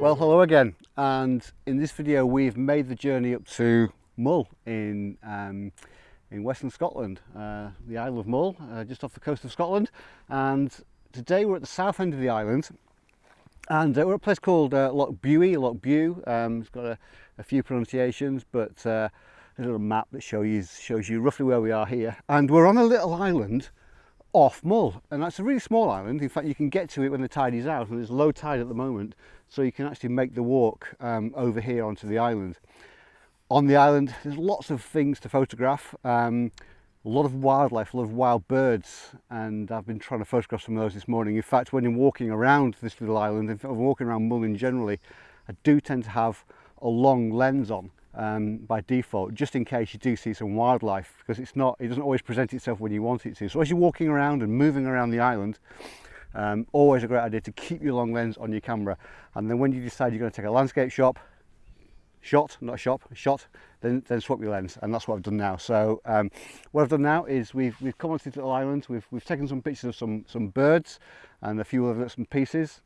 Well, hello again. And in this video, we've made the journey up to Mull in um, in Western Scotland, uh, the Isle of Mull, uh, just off the coast of Scotland. And today we're at the south end of the island, and uh, we're at a place called uh, Loch Buie, Loch Bew. Um, it's got a, a few pronunciations, but uh, a little map that shows you, shows you roughly where we are here. And we're on a little island off Mull and that's a really small island in fact you can get to it when the tide is out and there's low tide at the moment so you can actually make the walk um, over here onto the island. On the island there's lots of things to photograph, um, a lot of wildlife, a lot of wild birds and I've been trying to photograph some of those this morning. In fact when I'm walking around this little island, if I'm walking around Mullin generally, I do tend to have a long lens on um, by default, just in case you do see some wildlife, because it's not, it doesn't always present itself when you want it to. So as you're walking around and moving around the island, um, always a great idea to keep your long lens on your camera. And then when you decide you're going to take a landscape shot, shot, not shop, shot, then, then swap your lens. And that's what I've done now. So um, what I've done now is we've, we've come onto the little island, we've, we've taken some pictures of some, some birds and a few other some pieces.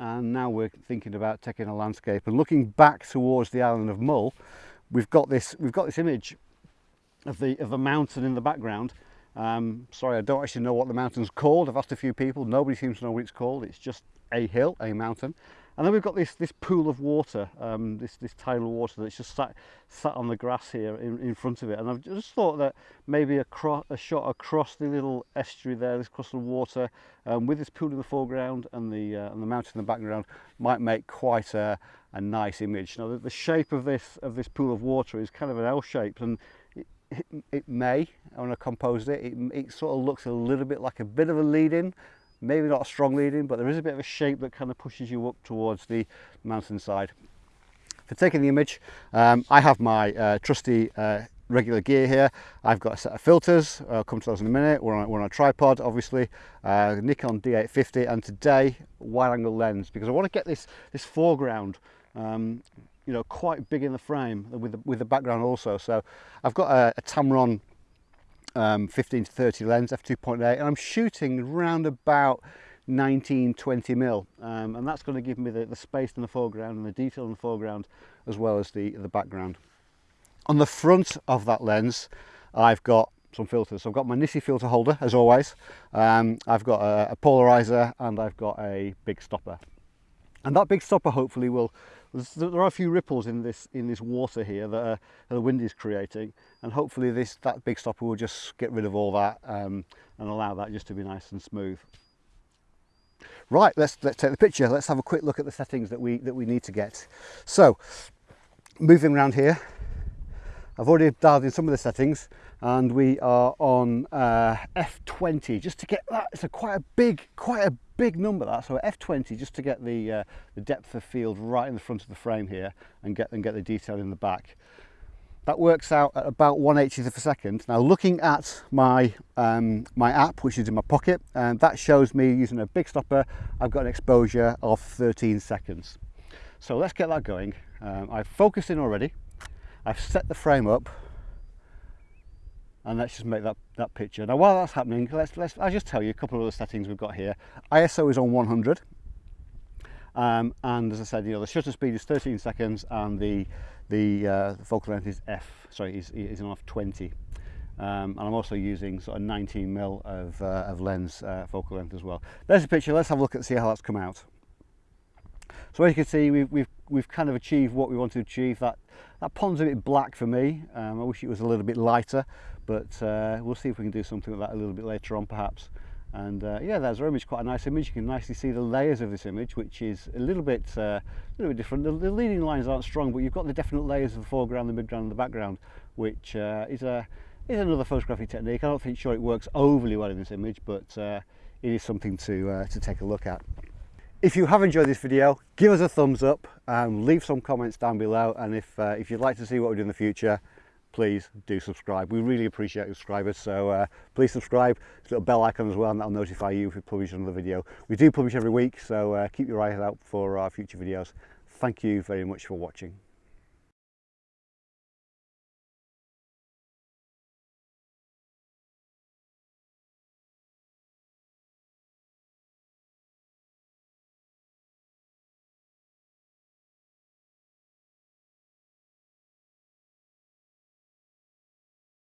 And now we're thinking about taking a landscape and looking back towards the island of Mull we've got this we've got this image of the of a mountain in the background. Um, sorry I don't actually know what the mountain's called. I've asked a few people. Nobody seems to know what it's called. It's just a hill a mountain And then we've got this, this pool of water, um, this, this tidal water that's just sat, sat on the grass here in, in front of it. And I've just thought that maybe a, a shot across the little estuary there, this across the water, um, with this pool in the foreground and the, uh, and the mountain in the background might make quite a, a nice image. Now the, the shape of this, of this pool of water is kind of an L shape and it, it may when I composed it, it it sort of looks a little bit like a bit of a lead in maybe not a strong leading but there is a bit of a shape that kind of pushes you up towards the mountainside for taking the image um, I have my uh, trusty uh, regular gear here. I've got a set of filters I'll come to those in a minute. We're on, we're on a tripod obviously uh, Nikon D850 and today wide angle lens because I want to get this this foreground um, you know quite big in the frame with the, with the background also. So I've got a, a Tamron um, 15 to 30 lens f2.8 and I'm shooting around about 19 20 mil. Um, and that's going to give me the, the space in the foreground and the detail in the foreground as well as the the background. On the front of that lens I've got some filters. So I've got my Nisi filter holder as always. Um, I've got a, a polarizer and I've got a big stopper. And that big stopper hopefully will there are a few ripples in this in this water here that, uh, the wind is creating and hopefully this that big stopper will just get rid of all that um, and allow that just to be nice and smooth. Right let's let's take the picture. Let's have a quick look at the settings that we that we need to get. So moving around here. I've already dialed in some of the settings and we are on uh, F20 just to get that it's a quite a big quite a big number that. So F20 just to get the uh, the depth of field right in the front of the frame here and get and get the detail in the back that works out at about 180th of a second. Now looking at my um, my app which is in my pocket and that shows me using a big stopper I've got an exposure of 13 seconds. So let's get that going. Um, I've focused in already. I've set the frame up. And let's just make that, that picture. Now while that's happening, let's, let's, I'll just tell you a couple of other settings we've got here. ISO is on 100 um, and as I said, you know, the shutter speed is 13 seconds and the, the, uh, the focal length is f, sorry, is, is an f20. Um, and I'm also using sort of 19 mil of, uh, of lens uh, focal length as well. There's a picture, let's have a look and see how that's come out. So as you can see, we've, we've, we've kind of achieved what we wanted to achieve. That, that pond's a bit black for me. Um, I wish it was a little bit lighter, but uh, we'll see if we can do something with that a little bit later on perhaps. And uh, yeah, there's our image, quite a nice image. You can nicely see the layers of this image, which is a little bit, uh, a little bit different. The, the, leading lines aren't strong, but you've got the definite layers of the foreground, the midground, and the background, which uh, is a is another photographic technique. I don't think sure it works overly well in this image, but uh, it is something to uh, to take a look at. If you have enjoyed this video, give us a thumbs up and leave some comments down below. And if, if you'd like to see what we do in the future, please do subscribe. We really appreciate subscribers, so uh, please subscribe. There's a little bell icon as well, and that'll notify you if we publish another video. We do publish every week, so uh, keep your eyes out for our future videos. Thank you very much for watching.